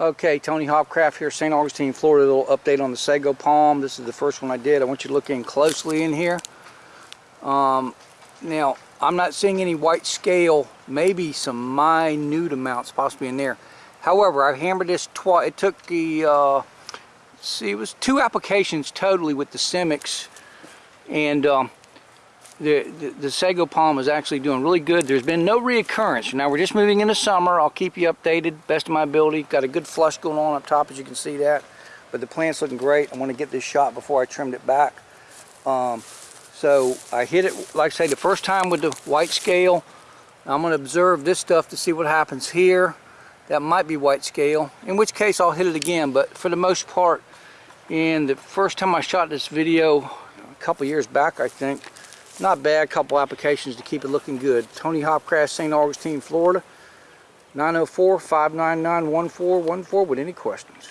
Okay, Tony Hopcraft here, St. Augustine, Florida. A little update on the sago palm. This is the first one I did. I want you to look in closely in here. Um, now, I'm not seeing any white scale, maybe some minute amounts possibly in there. However, I hammered this twice. It took the, uh, see, it was two applications totally with the Simics. And um, the, the, sago palm is actually doing really good. There's been no reoccurrence. Now we're just moving into summer. I'll keep you updated best of my ability. Got a good flush going on up top as you can see that. But the plant's looking great. I want to get this shot before I trimmed it back. Um, so I hit it, like I say, the first time with the white scale. I'm going to observe this stuff to see what happens here. That might be white scale, in which case I'll hit it again. But for the most part, in the first time I shot this video, a couple years back I think, not bad, couple applications to keep it looking good. Tony Hopcraft, St. Augustine, Florida. 904-599-1414 with any questions.